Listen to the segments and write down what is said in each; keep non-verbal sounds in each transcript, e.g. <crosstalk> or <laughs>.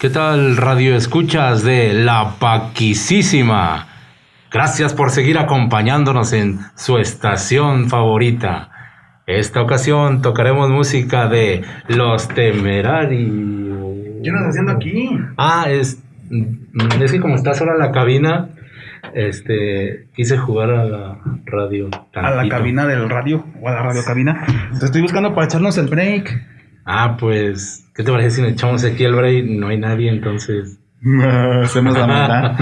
¿Qué tal radio escuchas de La Paquisísima? Gracias por seguir acompañándonos en su estación favorita. Esta ocasión tocaremos música de Los Temerarios. ¿Qué andas haciendo aquí? Ah, es, mm, es que como está sola la cabina, este, quise jugar a la radio. A la tantito. cabina del radio o a la radio cabina. Te estoy buscando para echarnos el break. Ah, pues, ¿qué te parece si nos echamos aquí el break? No hay nadie, entonces. Hacemos la maldad.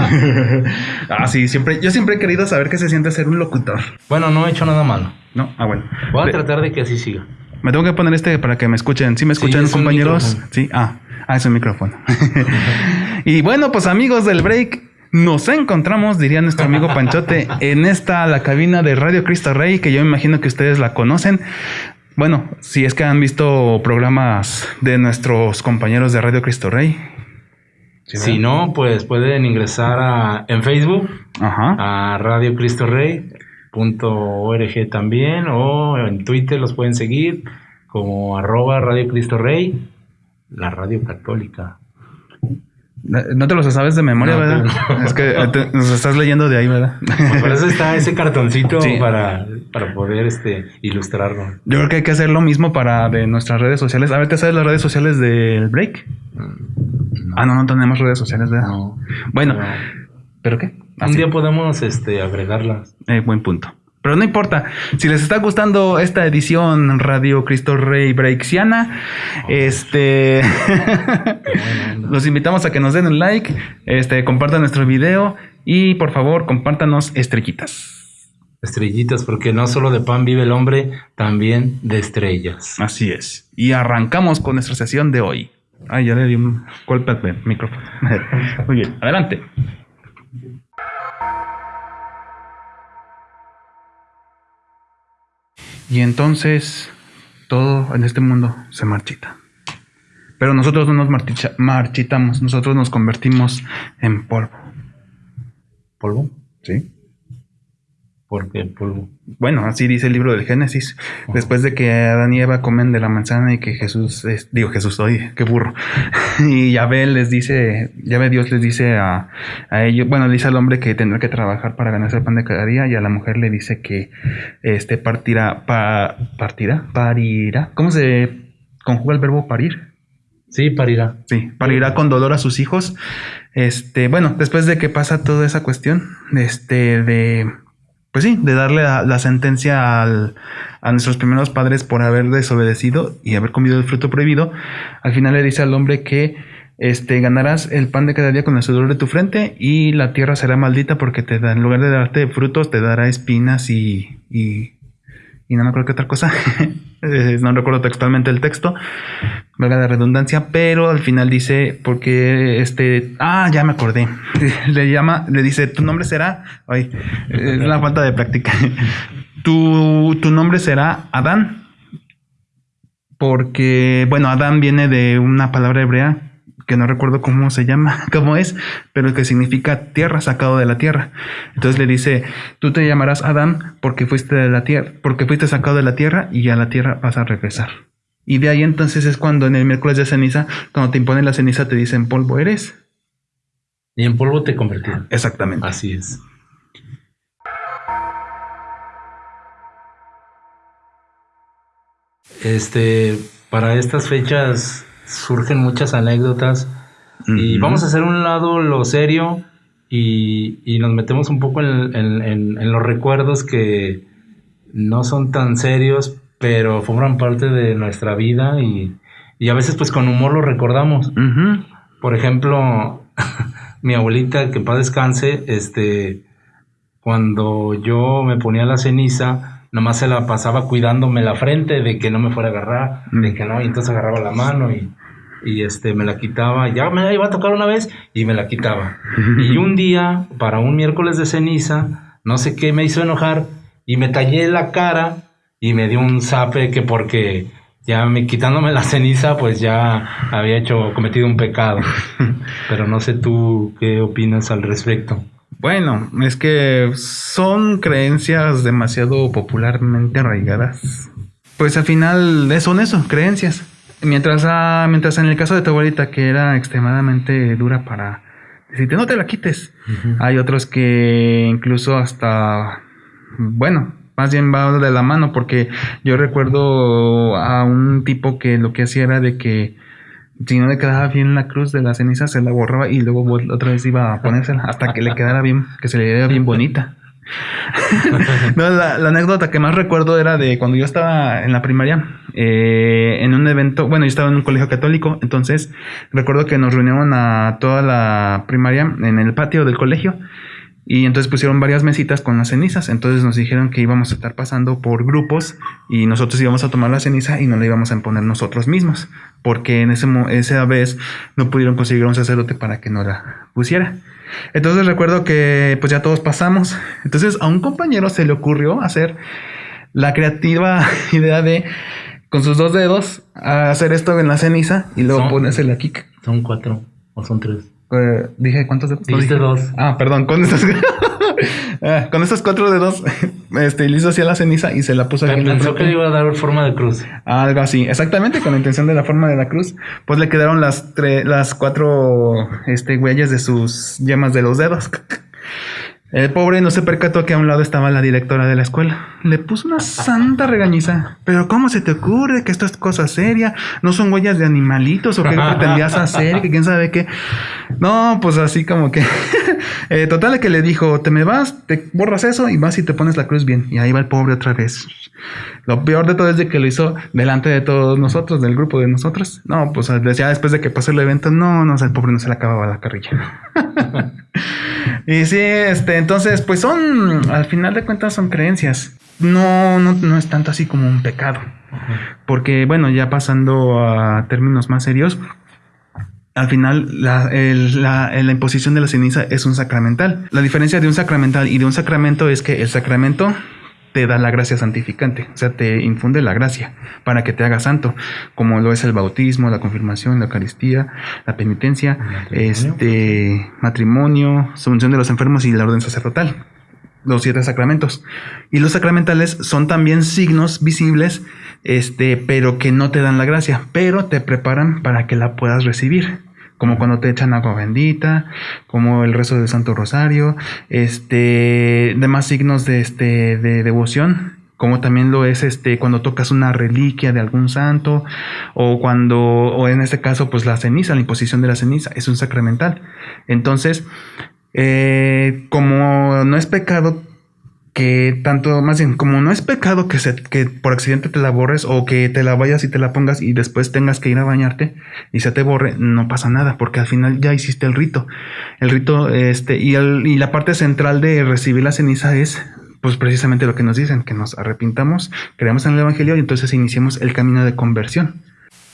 ah, sí, siempre, yo siempre he querido saber qué se siente ser un locutor. Bueno, no he hecho nada malo. ¿No? Ah, bueno. Voy a tratar de que así siga. Me tengo que poner este para que me escuchen. ¿Sí me escuchan, compañeros? Sí, ah, ah, es un micrófono. <laughs> y bueno, pues amigos del break, nos encontramos, diría nuestro amigo Panchote, en esta, la cabina de Radio Cristo Rey, que yo me imagino que ustedes la conocen. Bueno, si es que han visto programas de nuestros compañeros de Radio Cristo Rey. Sí, si no, pues pueden ingresar a, en Facebook Ajá. a Radio Cristo Rey punto org también o en Twitter los pueden seguir como arroba Radio Cristo Rey, la radio católica. No te los sabes de memoria, No, ¿verdad? Es que <laughs> te- nos estás leyendo de ahí, ¿verdad? Por eso está ese cartoncito Sí. para, para poder este, ilustrarlo. Yo creo que hay que hacer lo mismo para de nuestras redes sociales. A ver, ¿te sabes las redes sociales del break? Ah, no, no tenemos redes sociales, ¿verdad? No. Bueno, No. ¿pero qué? Ah, Un día podemos este, agregarlas. Eh, buen punto. Pero no importa. Si les está gustando esta edición Radio Cristo Rey Breaksiana, este <laughs> los invitamos a que nos den un like, este compartan nuestro video y por favor, compártanos estrellitas. Estrellitas, porque no solo de pan vive el hombre, también de estrellas. Así es. Y arrancamos con nuestra sesión de hoy. Ay, ya le di un golpe al micrófono. <laughs> Muy bien, adelante. Y entonces todo en este mundo se marchita. Pero nosotros no nos marchitamos, nosotros nos convertimos en polvo. ¿Polvo? ¿Sí? ¿Por qué polvo? Bueno, así dice el libro del Génesis. Después de que Adán y Eva comen de la manzana y que Jesús, es- digo Jesús, oye, qué burro. <laughs> Y Yahvé les dice, Yahvé Dios les dice a, a ellos, bueno, le dice al hombre que tendrá que trabajar para ganarse el pan de cada día y a la mujer le dice que este partirá, pa- partirá, parirá. ¿Cómo se conjuga el verbo parir? Sí, parirá. Sí, parirá con dolor a sus hijos. Este, bueno, después de que pasa toda esa cuestión, este, de, pues sí, de darle la, sentencia a nuestros primeros padres por haber desobedecido y haber comido el fruto prohibido, al final le dice al hombre que, este, ganarás el pan de cada día con el sudor de tu frente y la tierra será maldita porque te da, en lugar de darte frutos, te dará espinas y, y, y no me acuerdo qué otra cosa. <laughs> Eh, no recuerdo textualmente el texto, valga la redundancia, pero al final dice, porque este, ah, ya me acordé, <laughs> le llama, le dice, tu nombre será, ay, es la falta de práctica, <laughs> tu, tu nombre será Adán, porque, bueno, Adán viene de una palabra hebrea que no recuerdo cómo se llama, <laughs> cómo es, pero que significa tierra, sacado de la tierra. Entonces le dice, tú te llamarás Adán porque fuiste de la tierra, porque fuiste sacado de la tierra y a la tierra vas a regresar. Y de ahí entonces es cuando en el miércoles de ceniza, cuando te imponen la ceniza, te dicen polvo eres. Y en polvo te convertirá. Exactamente. Así es. Este, para estas fechas surgen muchas anécdotas y vamos a hacer un lado lo serio y, y nos metemos un poco en, en- en- en los recuerdos que no son tan serios, pero forman parte de nuestra vida y, y a veces pues con humor lo recordamos. Por ejemplo, <laughs> mi abuelita, que en paz descanse, este, cuando yo me ponía la ceniza, nomás se la pasaba cuidándome la frente de que no me fuera a agarrar, de Mm. que no, y entonces agarraba la mano y, y este, me la quitaba, ya me la iba a tocar una vez y me la quitaba. <laughs> Y un día, para un miércoles de ceniza, no sé qué me hizo enojar y me tallé la cara y me dio un zape que porque ya me quitándome la ceniza, pues ya había hecho, cometido un pecado. <laughs> Pero no sé tú qué opinas al respecto. Bueno, es que son creencias demasiado popularmente arraigadas. Pues al final son eso, creencias. Mientras, ah, mientras en el caso de tu abuelita, que era extremadamente dura para decirte, no te la quites. Hay otros que incluso hasta, bueno, más bien va de la mano, porque yo recuerdo a un tipo que lo que hacía era de que si no le quedaba bien la cruz de la ceniza, se la borraba y luego otra vez iba a ponérsela hasta que le quedara bien, que se le diera bien bonita. <laughs> no, la, anécdota que más recuerdo era de cuando yo estaba en la primaria, eh, en un evento, bueno, yo estaba en un colegio católico, entonces recuerdo que nos reunieron a toda la primaria en el patio del colegio y entonces pusieron varias mesitas con las cenizas. Entonces nos dijeron que íbamos a estar pasando por grupos y nosotros íbamos a tomar la ceniza y no la íbamos a poner nosotros mismos. Porque en ese, esa vez no pudieron conseguir un sacerdote para que no la pusiera. Entonces recuerdo que pues ya todos pasamos. Entonces a un compañero se le ocurrió hacer la creativa <laughs> idea de con sus dos dedos hacer esto en la ceniza y luego ponérsela aquí. Son cuatro o son tres. Eh, dije, ¿cuántos dedos? Dijiste dos. Ah, perdón, con estos, <laughs> ah, con estos cuatro dedos, <laughs> este, le hizo así la ceniza y se la puso aquí. Pensó que le iba a dar forma de cruz. Algo así, exactamente, con la intención de la forma de la cruz. Pues le quedaron las, las cuatro este, huellas de sus yemas de los dedos. <laughs> El pobre no se percató que a un lado estaba la directora de la escuela. Le puso una santa regañiza. Pero ¿cómo se te ocurre que esto es cosa seria? ¿No son huellas de animalitos o qué pretendías hacer? Que quién sabe qué. No, pues así como que... <laughs> eh, total que le dijo, te me vas, te borras eso y vas y te pones la cruz bien. Y ahí va el pobre otra vez. Lo peor de todo es de que lo hizo delante de todos nosotros, del grupo de nosotros. No, pues ya después de que pasó el evento, no, no, el pobre no se le acababa la carrilla. <laughs> y sí, este, entonces, pues son, al final de cuentas son creencias. No, no, no es tanto así como un pecado. Porque, bueno, ya pasando a términos más serios, al final la, la, imposición de la ceniza es un sacramental. La diferencia de un sacramental y de un sacramento es que el sacramento te da la gracia santificante, o sea, te infunde la gracia para que te haga santo, como lo es el bautismo, la confirmación, la Eucaristía, la penitencia, matrimonio. este matrimonio, sumisión de los enfermos y la orden sacerdotal, los siete sacramentos. Y los sacramentales son también signos visibles, este, pero que no te dan la gracia, pero te preparan para que la puedas recibir como cuando te echan agua bendita, como el rezo del Santo Rosario, este, demás signos de, este, de devoción, como también lo es este cuando tocas una reliquia de algún santo o cuando o en este caso pues la ceniza la imposición de la ceniza es un sacramental. Entonces eh, como no es pecado que tanto, más bien, como no es pecado que, se, que por accidente te la borres o que te la vayas y te la pongas y después tengas que ir a bañarte y se te borre, no pasa nada, porque al final ya hiciste el rito. El rito, este, y, el, y la parte central de recibir la ceniza es, pues precisamente lo que nos dicen, que nos arrepintamos, creamos en el Evangelio y entonces iniciemos el camino de conversión.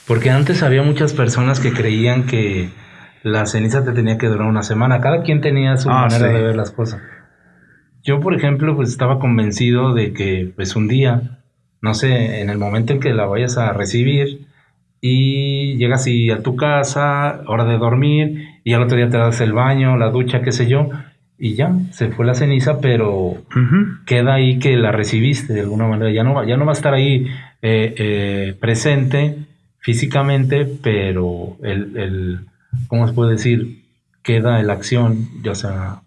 Porque antes había muchas personas que creían que la ceniza te tenía que durar una semana. Cada quien tenía su ah, manera de ver las cosas. Yo, por ejemplo, pues estaba convencido de que pues un día, no sé, en el momento en que la vayas a recibir y llegas y a tu casa, hora de dormir, y al otro día te das el baño, la ducha, qué sé yo, y ya, se fue la ceniza, pero queda ahí que la recibiste de alguna manera. Ya no va, ya no va a estar ahí eh, eh, presente físicamente, pero el, el, ¿cómo se puede decir? Queda la acción, ya sea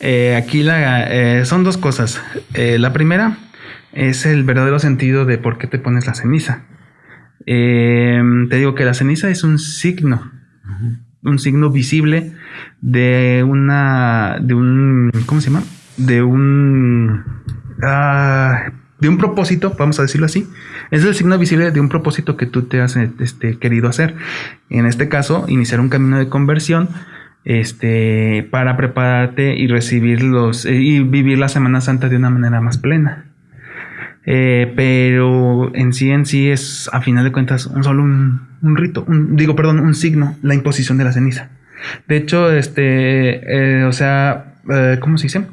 eh, aquí la, eh, son dos cosas. Eh, la primera es el verdadero sentido de por qué te pones la ceniza. te digo que la ceniza es un signo, un signo visible de una, de un, ¿cómo se llama? De un, ah, de un propósito, vamos a decirlo así. Es el signo visible de un propósito que tú te has este, querido hacer. En este caso, iniciar un camino de conversión este, para prepararte y recibirlos eh, y vivir la Semana Santa de una manera más plena. Eh, pero en sí en sí es a final de cuentas un solo un, rito, digo perdón, un signo, la imposición de la ceniza. De hecho, este, eh, o sea, ¿cómo se dice?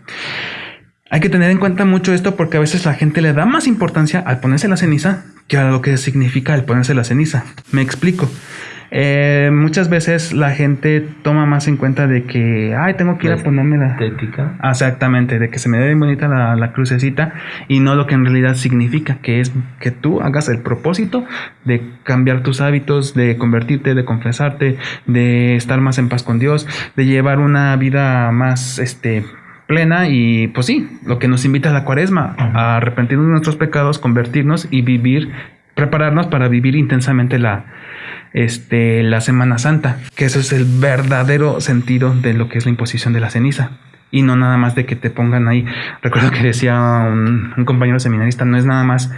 Hay que tener en cuenta mucho esto porque a veces la gente le da más importancia al ponerse la ceniza que a lo que significa el ponerse la ceniza. Me explico. Eh, muchas veces la gente toma más en cuenta de que, ay, tengo que ir a ponerme la... Estética. Exactamente, de que se me ve bien bonita la, la crucecita y no lo que en realidad significa, que es que tú hagas el propósito de cambiar tus hábitos, de convertirte, de confesarte, de estar más en paz con Dios, de llevar una vida más, este, plena y pues sí, lo que nos invita a la cuaresma, a arrepentirnos de nuestros pecados, convertirnos y vivir, prepararnos para vivir intensamente la, este, la Semana Santa, que eso es el verdadero sentido de lo que es la imposición de la ceniza. Y no nada más de que te pongan ahí. Recuerdo que decía un, un compañero seminarista, no es nada más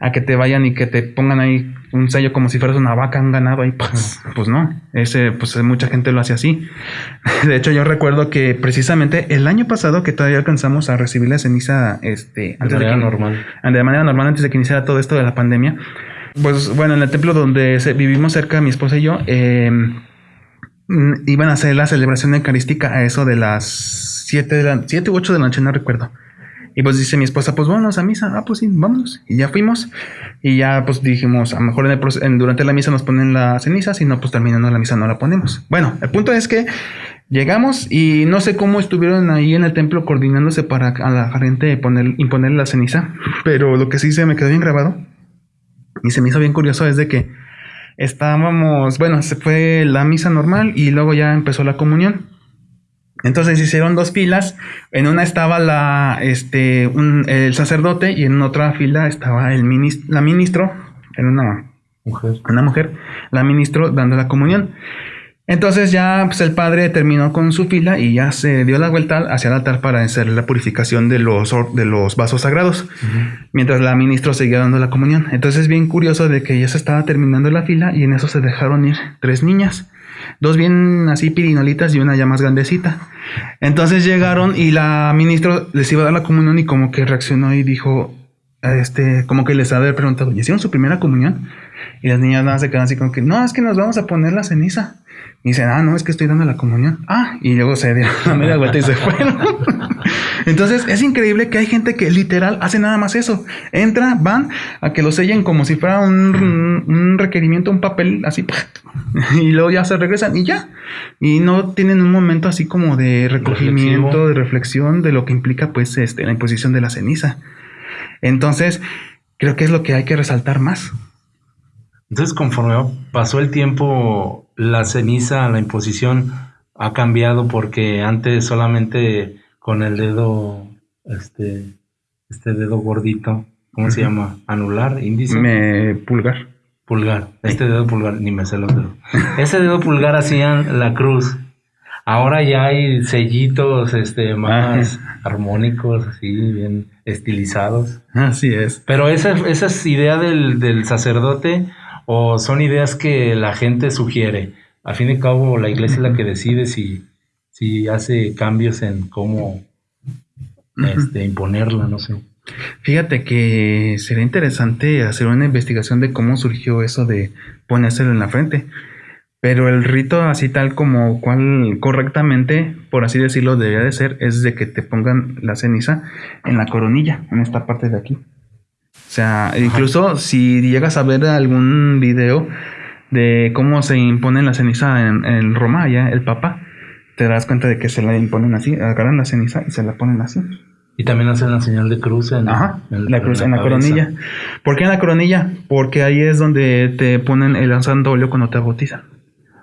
a que te vayan y que te pongan ahí un sello como si fueras una vaca, un ganado ahí, pues, pues no, ese, pues mucha gente lo hace así. <laughs> De hecho, yo recuerdo que precisamente el año pasado que todavía alcanzamos a recibir la ceniza, este, De manera normal. de manera normal antes de que iniciara todo esto de la pandemia, pues bueno, en el templo donde vivimos cerca, mi esposa y yo, eh, mm, iban a hacer la celebración eucarística a eso de las 7 de la 7 u 8 de la noche, no recuerdo. Y pues dice mi esposa, pues vámonos a misa. Ah, pues sí, vámonos. Y ya fuimos. Y ya pues dijimos, a lo mejor en el durante la misa nos ponen la ceniza, si no, pues terminando la misa no la ponemos. Bueno, el punto es que llegamos y no sé cómo estuvieron ahí en el templo coordinándose para a la gente poner, imponer la ceniza. Pero lo que sí se me quedó bien grabado y se me hizo bien curioso es de que estábamos, bueno, se fue la misa normal y luego ya empezó la comunión. Entonces hicieron dos filas. En una estaba la, este, un- el sacerdote y en otra fila estaba el la ministro, en una, Mujer. una mujer, la ministro dando la comunión. Entonces ya pues, el padre terminó con su fila y ya se dio la vuelta hacia el altar para hacer la purificación de los, or- de los vasos sagrados mientras la ministra seguía dando la comunión. Entonces es bien curioso de que ya se estaba terminando la fila y en eso se dejaron ir tres niñas. Dos bien así pirinolitas y una ya más grandecita. Entonces llegaron y la ministra les iba a dar la comunión y como que reaccionó y dijo, este, como que les había preguntado, ¿y hicieron su primera comunión? Y las niñas nada se quedan así como que, no, es que nos vamos a poner la ceniza. Y dicen, ah, no, es que estoy dando la comunión. Ah, y luego se dieron la media vuelta y se <laughs> fueron. Entonces es increíble que hay gente que literal hace nada más eso. Entra, van a que lo sellen como si fuera un, un requerimiento, un papel así. <laughs> Y luego ya se regresan y ya. Y no tienen un momento así como de recogimiento, Reflexivo. de reflexión de lo que implica pues este, la imposición de la ceniza. Entonces, creo que es lo que hay que resaltar más. Entonces, conforme pasó el tiempo, la ceniza, la imposición ha cambiado porque antes solamente con el dedo, este, este dedo gordito, ¿cómo se llama? Anular, índice, Me pulgar. pulgar. Este dedo pulgar, ni me sé los dedos. Ese dedo pulgar hacían la cruz. Ahora ya hay sellitos, este, más armónicos, así, bien estilizados. Así es. Pero esa, esa es idea del, del sacerdote o son ideas que la gente sugiere. A fin y cabo, la iglesia es la que decide si, si hace cambios en cómo este, imponerla, no sé. Fíjate que sería interesante hacer una investigación de cómo surgió eso de ponérselo en la frente. Pero el rito así tal como cual correctamente, por así decirlo, debería de ser, es de que te pongan la ceniza en la coronilla, en esta parte de aquí. O sea, incluso si llegas a ver algún video de cómo se impone la ceniza en, en Roma, allá el Papa, te das cuenta de que se la imponen así, agarran la ceniza y se la ponen así. Y también hacen la señal de cruz en, Ajá, en- la cruz en la cabeza. coronilla. ¿Por qué en la coronilla? Porque ahí es donde te ponen el santo óleo cuando te bautizan.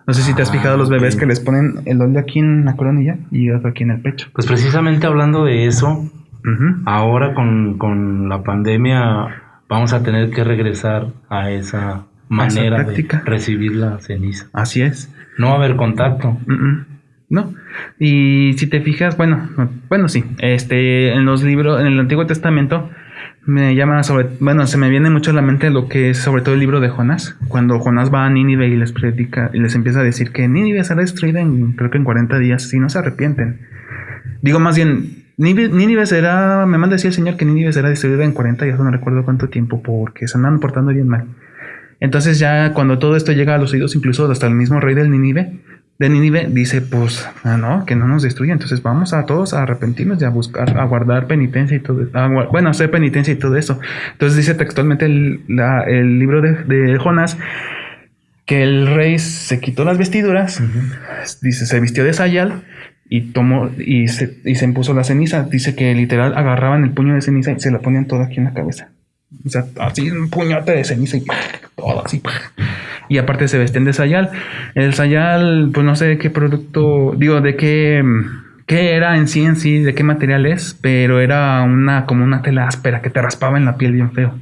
No sé si te has Ah, fijado los bebés ok. que les ponen el óleo aquí en la coronilla y otro aquí en el pecho. Pues precisamente hablando de eso, Ujú. ahora con, con la pandemia vamos a tener que regresar a esa manera de práctica. recibir la ceniza. Así es. No va a haber contacto. Mm, mm. Y si te fijas, bueno, no, bueno, sí. Este, en los libros, en el Antiguo Testamento, me llama sobre, bueno, se me viene mucho a la mente lo que es sobre todo el libro de Jonás. Cuando Jonás va a Nínive y les predica y les empieza a decir que Nínive será destruida en, creo que en 40 días si no se arrepienten. Digo más bien, Nínive, Nínive será, me manda decir el Señor que Nínive será destruida en 40 días, no recuerdo cuánto tiempo, porque se andan portando bien mal. Entonces ya cuando todo esto llega a los oídos, incluso hasta el mismo rey del Nínive, de Nínive, dice, pues, ah, no, que no nos destruya. Entonces vamos a todos a arrepentirnos y a buscar, a guardar penitencia y todo, a bueno, hacer penitencia y todo eso. Entonces dice textualmente el, la- el libro de, de Jonás que el rey se quitó las vestiduras, dice, se vistió de sayal y tomó y se, y se impuso la ceniza. Dice que literal agarraban el puño de ceniza y se la ponían toda aquí en la cabeza. O sea, así un puñote de ceniza y todo así. Y aparte se vestían de sayal. El sayal, pues no sé de qué producto, digo, de qué, qué era en sí en sí, de qué material es, pero era una como una tela áspera que te raspaba en la piel bien feo.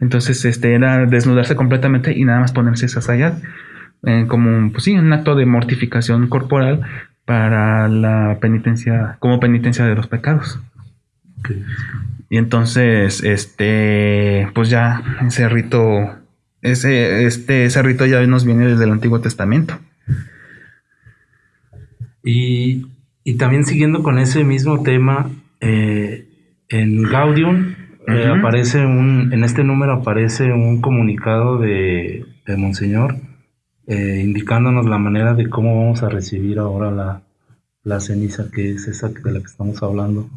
Entonces, este era desnudarse completamente y nada más ponerse esa sayal. Eh, como, pues sí, un acto de mortificación corporal para la penitencia, como penitencia de los pecados. Y entonces, este, pues ya ese rito, ese, este, ese rito ya nos viene desde el Antiguo Testamento. Y, y también siguiendo con ese mismo tema, eh, en Gaudium eh, aparece un, en este número aparece un comunicado de, de Monseñor eh, indicándonos la manera de cómo vamos a recibir ahora la, la ceniza, que es esa de la que estamos hablando.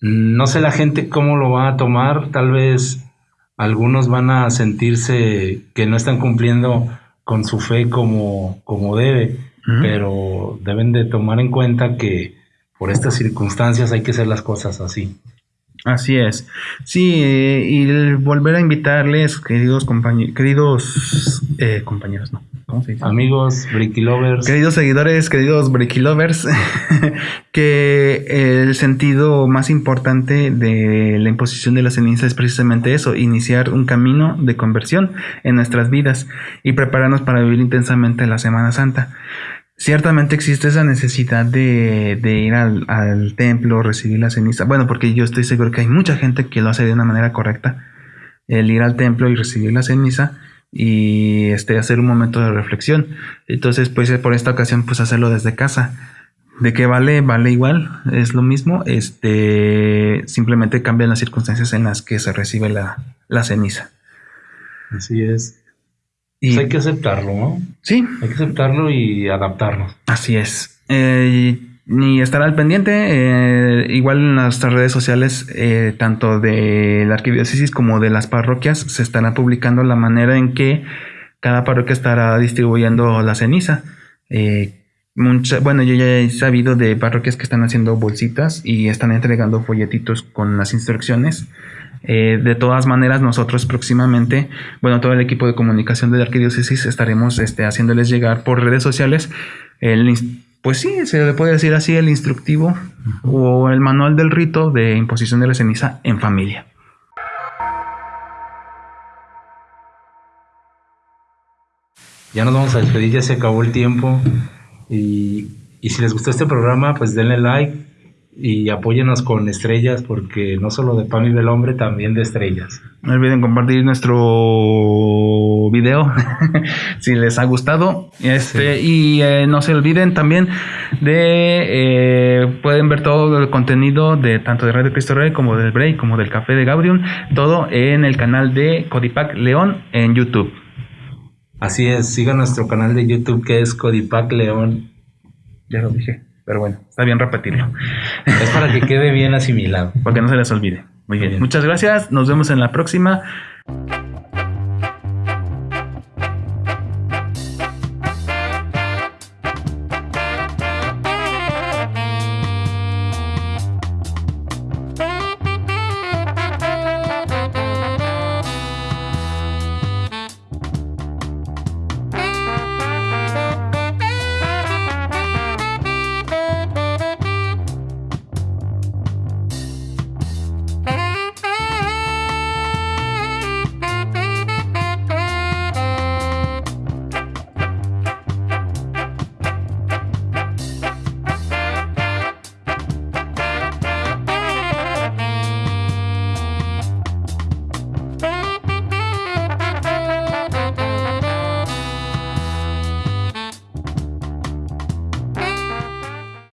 No sé la gente cómo lo va a tomar, tal vez algunos van a sentirse que no están cumpliendo con su fe como, como debe, pero deben de tomar en cuenta que por estas circunstancias hay que hacer las cosas así. Así es. Sí, eh, y volver a invitarles, queridos compañeros, queridos eh, compañeros, ¿no? ¿Cómo se dice? Amigos, Bricky Lovers. Queridos seguidores, queridos Bricky Lovers, <laughs> que el sentido más importante de la imposición de la ceniza es precisamente eso, iniciar un camino de conversión en nuestras vidas y prepararnos para vivir intensamente la Semana Santa. Ciertamente existe esa necesidad de, ir al, templo, recibir la ceniza. Bueno, porque yo estoy seguro que hay mucha gente que lo hace de una manera correcta. El ir al templo y recibir la ceniza y este, hacer un momento de reflexión. Entonces, pues por esta ocasión, pues hacerlo desde casa. ¿De qué vale? Vale igual, es lo mismo. Este, simplemente cambian las circunstancias en las que se recibe la, la ceniza. Así es. Y pues hay que aceptarlo, ¿no? Sí. Hay que aceptarlo y adaptarnos. Así es. Eh, y estar al pendiente, eh, igual en nuestras redes sociales, eh, tanto de la arquidiócesis como de las parroquias, se estará publicando la manera en que cada parroquia estará distribuyendo la ceniza. bueno, yo ya he sabido de parroquias que están haciendo bolsitas y están entregando folletitos con las instrucciones. Eh, de todas maneras, nosotros próximamente, bueno, todo el equipo de comunicación de la Arquidiócesis estaremos este, haciéndoles llegar por redes sociales el, pues sí, se le puede decir así, el instructivo o el manual del rito de imposición de la ceniza en familia. Ya nos vamos a despedir, ya se acabó el tiempo. Y, y si les gustó este programa, pues denle like, y apóyenos con estrellas porque no solo de pan y del hombre, también de estrellas. No olviden compartir nuestro video <laughs> si les ha gustado. Este, Y eh, no se olviden también de, eh, pueden ver todo el contenido de tanto de Radio Cristo Rey como del Break, como del Café de Gabriel, todo en el canal de Codipac León en YouTube. Así es, sigan nuestro canal de YouTube que es Codipac León. Ya lo dije. Pero bueno, está bien repetirlo. Es para que quede bien asimilado. <laughs> Para que no se les olvide. Muy bien. Muchas gracias. Nos vemos en la próxima.